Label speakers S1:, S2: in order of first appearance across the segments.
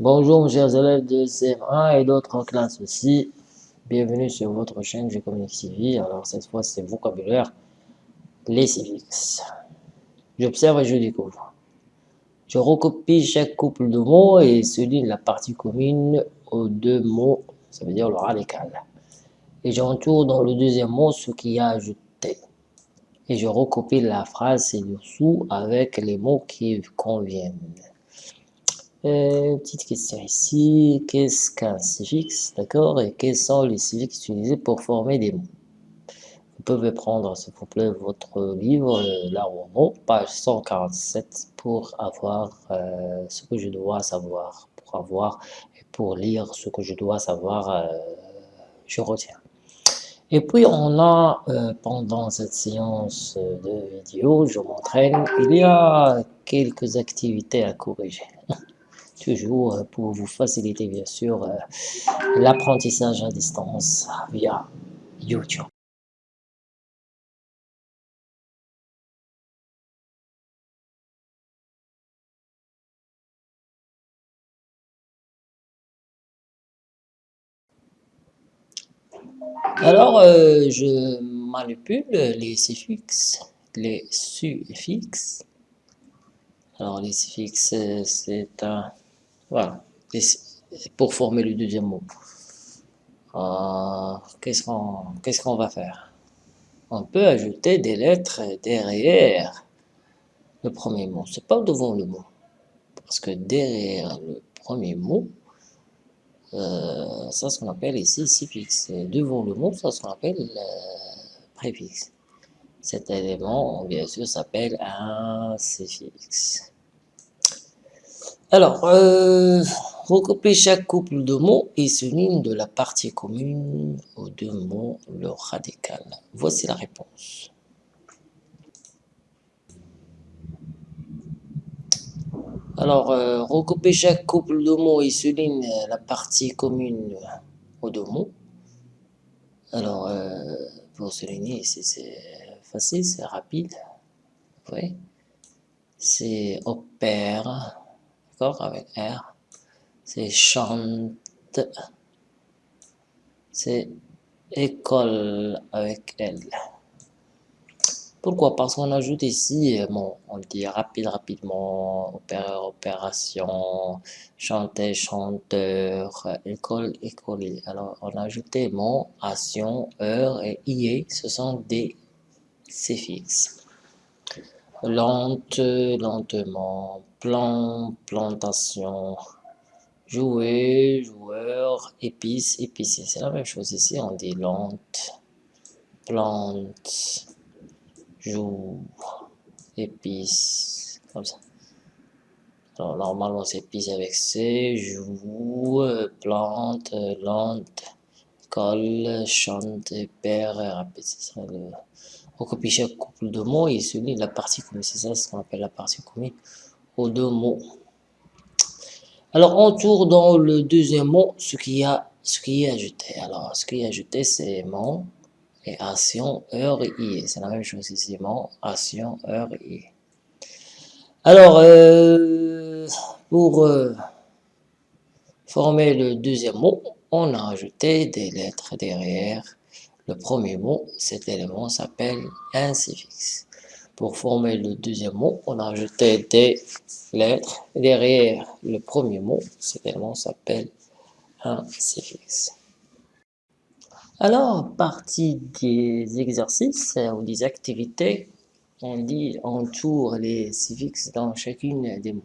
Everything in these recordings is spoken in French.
S1: Bonjour mes chers élèves de CM1 et d'autres classes aussi. Bienvenue sur votre chaîne Je Communique. Alors cette fois c'est vocabulaire, les civiques. J'observe et je découvre. Je recopie chaque couple de mots et souligne la partie commune aux deux mots, ça veut dire le radical. Et j'entoure dans le deuxième mot ce qui a ajouté. Et je recopie la phrase ci-dessous avec les mots qui conviennent. Euh, petite question ici, qu'est-ce qu'un suffixe, d'accord Et quels sont les suffixes utilisés pour former des mots? Vous pouvez prendre, s'il vous plaît, votre livre, euh, là où page 147, pour avoir euh, ce que je dois savoir, pour avoir et pour lire ce que je dois savoir, je retiens. Et puis on a, pendant cette séance de vidéo, je m'entraîne, il y a quelques activités à corriger toujours euh, pour vous faciliter bien sûr euh, l'apprentissage à distance via YouTube. Alors, euh, je manipule les suffixes, les suffixes. Alors, les suffixes, c'est un voilà. pour former le deuxième mot. Euh, qu'est-ce qu'on va faire? On peut ajouter des lettres derrière le premier mot. C'est pas devant le mot. Parce que derrière le premier mot, euh, ça ce qu'on appelle ici suffixe. devant le mot, ça ce qu'on appelle euh, préfixe. Cet élément, bien sûr, s'appelle un suffixe. Alors, euh, chaque couple de mots et souligne de la partie commune aux deux mots le radical. Voici la réponse. Alors, euh, recopier chaque couple de mots et souligne la partie commune aux deux mots. Alors, euh, pour souligner, c'est facile, c'est rapide. Oui. C'est opère avec R. C'est chante. C'est école avec L. Pourquoi? Parce qu'on ajoute ici, bon, on dit rapide, rapidement, opérateur, opération, chanter, chanteur, école, écolier. Alors, on a ajouté mon, action, heure et IE, ce sont des suffixes. Lente, lentement, plan, plantation, jouer, joueur, épice, épicier. C'est la même chose ici, on dit lente, plante, joue, épice, comme ça. Alors normalement c'est épice avec C, joue, plante, lente, colle, chante, père, rapide. Copie chaque couple de mots et celui la partie commune. C'est ça ce qu'on appelle la partie commune aux deux mots. Alors, on tourne dans le deuxième mot ce qui, a, ce qui est ajouté. Alors, ce qui est ajouté, c'est mon et action, heure et i. C'est la même chose ici, mon, action, heure et i. Alors, euh, pour euh, former le deuxième mot, on a ajouté des lettres derrière le premier mot. Cet élément s'appelle un suffixe. Pour former le deuxième mot, on a ajouté des lettres derrière le premier mot. Cet élément s'appelle un suffixe. Alors, partie des exercices ou des activités, on dit on tourne les suffixes dans chacune des mots.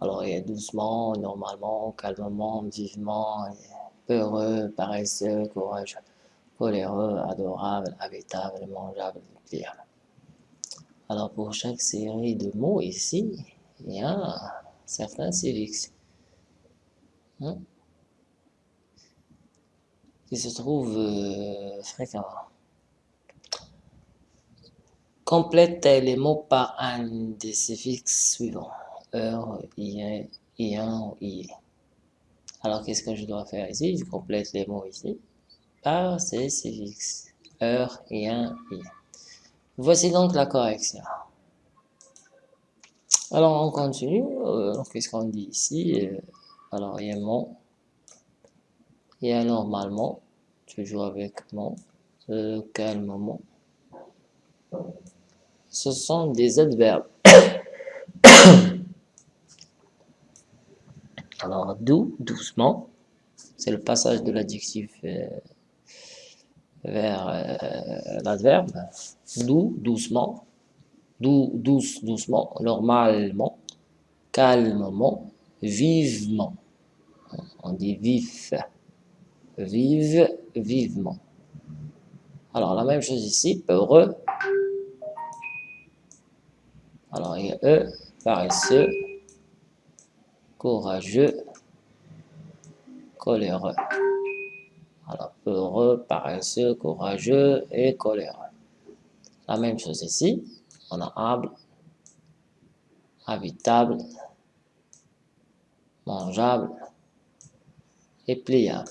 S1: Alors, il y a doucement, normalement, calmement, vivement, peureux, paresseux, courageux, coléreux, adorable, habitable, mangeable, pliable. Alors pour chaque série de mots ici, il y a certains suffixes hein, qui se trouvent euh, fréquemment. Complète les mots par un des suffixes suivants. Heure, ien, ien, ié. Alors qu'est-ce que je dois faire ici? Je complète les mots ici par suffixes. Heure, ien, ié. Voici donc la correction. Alors on continue, euh, qu'est-ce qu'on dit ici? Alors, il y a mon. Il y a normalement. Toujours avec mon. Euh, calmement. Ce sont des adverbes. Alors, doux, doucement. C'est le passage de l'adjectif euh, vers euh, l'adverbe. Doux, doucement. Doux, douce, doucement. Normalement. Calmement. Vivement. On dit vif. Vive, vivement. Alors, la même chose ici. Heureux. Alors, il y a E, paresseux, courageux, coléreux. Alors, heureux, paresseux, courageux et coléreux. La même chose ici. On a able, habitable, mangeable et pliable.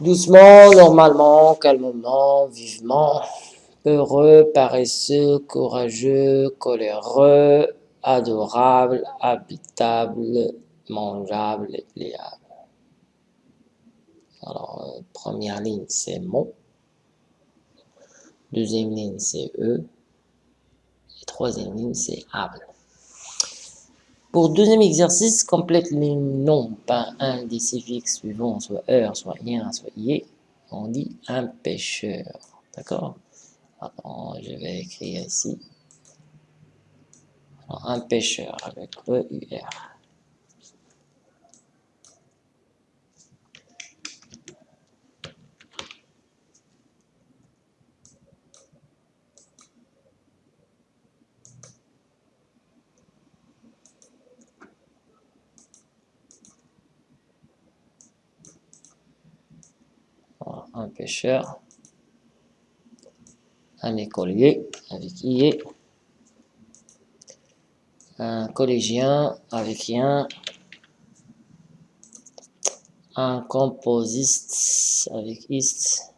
S1: Doucement, normalement, calmement, vivement, heureux, paresseux, courageux, coléreux, adorable, habitable, mangeable et pliable. Alors, euh, première ligne, c'est mon. Deuxième ligne, c'est eux. Et troisième ligne, c'est able. Pour deuxième exercice, complète les noms par un des suffixes suivants, soit heure, soit ien, soit yé. On dit un pêcheur. D'accord? Alors, je vais écrire ici. un pêcheur avec E-U-R. un pêcheur, un écolier avec IE, un collégien avec IEN, un composiste avec IST,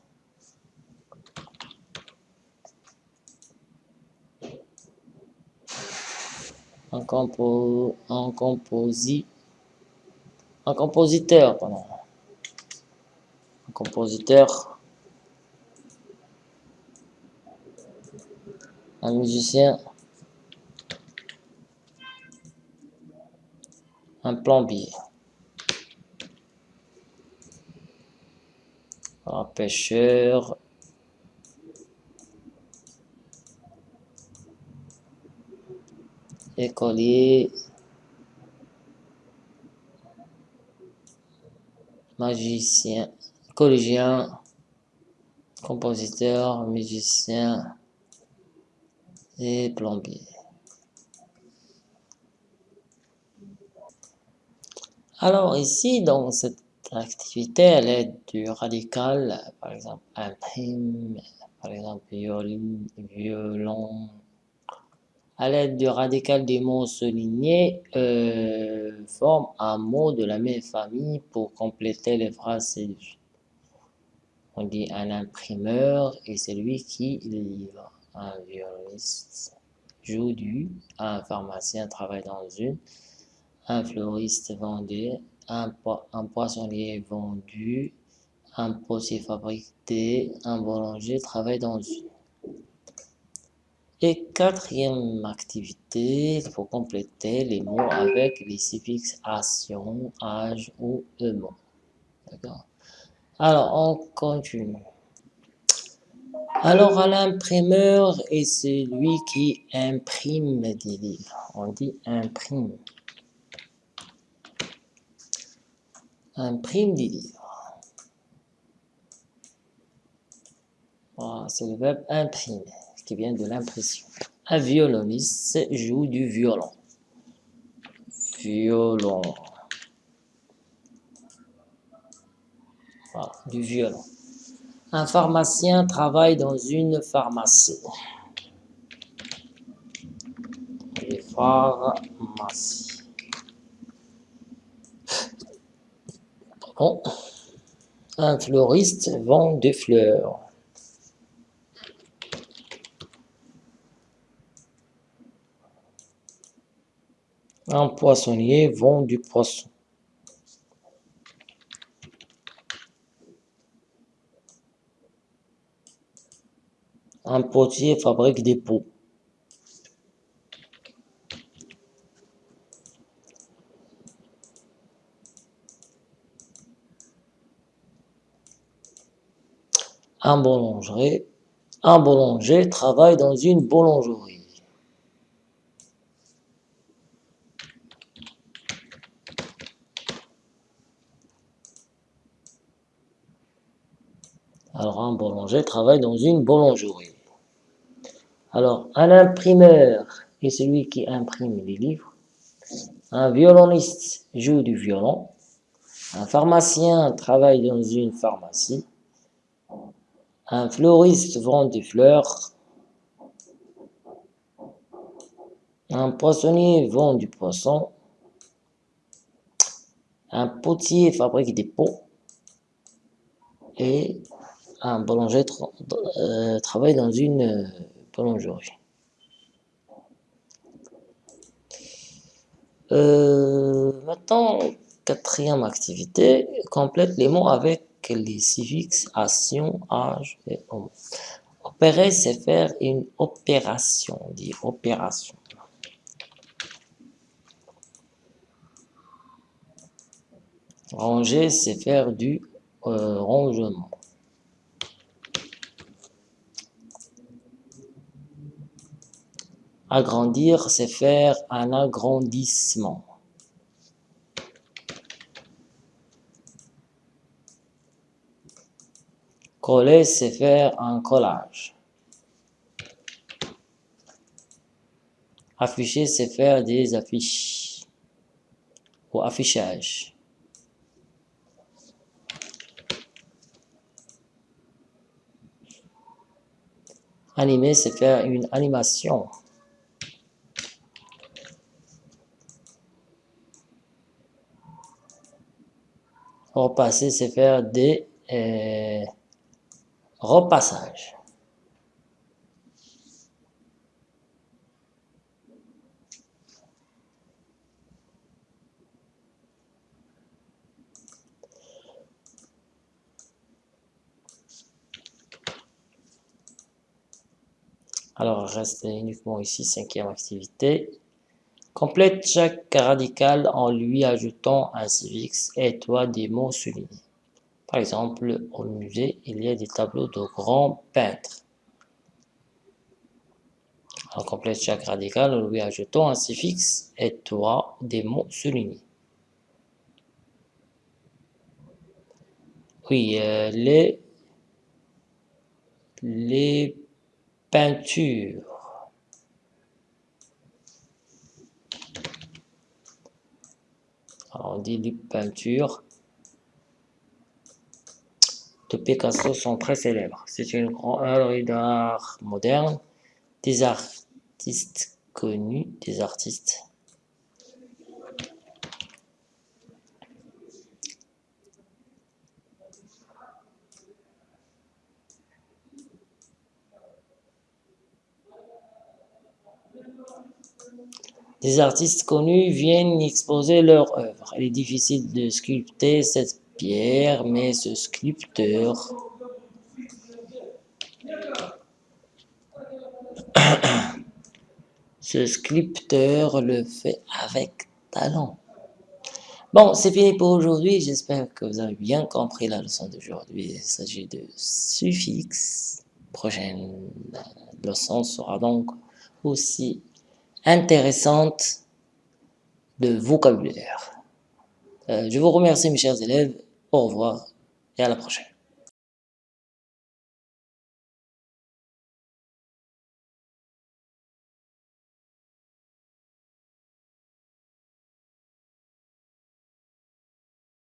S1: un, compo, un composi, un compositeur, pardon compositeur, un musicien, un plombier, un pêcheur, écolier, magicien, collégien, compositeur, musicien et plombier. Alors ici, dans cette activité, elle est du radical, par exemple imprime, par exemple violon, violon. À l'aide du radical des mots soulignés, euh, forme un mot de la même famille pour compléter les phrases ci on dit un imprimeur et c'est lui qui livre. Un violoniste joue du, un pharmacien travaille dans une, un fleuriste vendait, un, poissonnier vendu, un potier fabriqué, un boulanger travaille dans une. Et quatrième activité, il faut compléter les mots avec les suffixes action, âge ou mot. D'accord? Alors, on continue. Alors, à l'imprimeur et c'est lui qui imprime des livres. On dit imprime. Imprime des livres. Voilà, c'est le verbe imprimer qui vient de l'impression. Un violoniste joue du violon. Violon. Du violon. Un pharmacien travaille dans une pharmacie. Pharmacies. Un fleuriste vend des fleurs. Un poissonnier vend du poisson. Un potier fabrique des pots. Un boulanger, un boulanger travaille dans une boulangerie. Alors, un boulanger travaille dans une boulangerie. Alors, un imprimeur est celui qui imprime les livres. Un violoniste joue du violon. Un pharmacien travaille dans une pharmacie. Un fleuriste vend des fleurs. Un poissonnier vend du poisson. Un potier fabrique des pots. Et un boulanger euh, travaille dans une euh, maintenant, quatrième activité, complète les mots avec les suffixes action, âge et homme. Opérer, c'est faire une opération, on dit opération. Ranger, c'est faire du euh, rangement. Agrandir, c'est faire un agrandissement. Coller, c'est faire un collage. Afficher, c'est faire des affiches ou affichage. Animer, c'est faire une animation. Repasser, c'est faire des euh, repassages. Alors, reste uniquement ici, cinquième activité. Complète chaque radical en lui ajoutant un suffixe et toi des mots soulignés. Par exemple, au musée, il y a des tableaux de grands peintres. On complète chaque radical en lui ajoutant un suffixe et toi des mots soulignés. Oui, euh, les, les peintures on dit les peintures de Picasso sont très célèbres. C'est une grande œuvre d'art moderne, des artistes connus, des artistes Des artistes connus viennent exposer leur œuvre. Il est difficile de sculpter cette pierre, mais ce sculpteur ce sculpteur le fait avec talent. Bon, c'est fini pour aujourd'hui. J'espère que vous avez bien compris la leçon d'aujourd'hui. Il s'agit de suffixes. Prochaine leçon sera donc aussi intéressante de vocabulaire. Euh, je vous remercie mes chers élèves, au revoir et à la prochaine.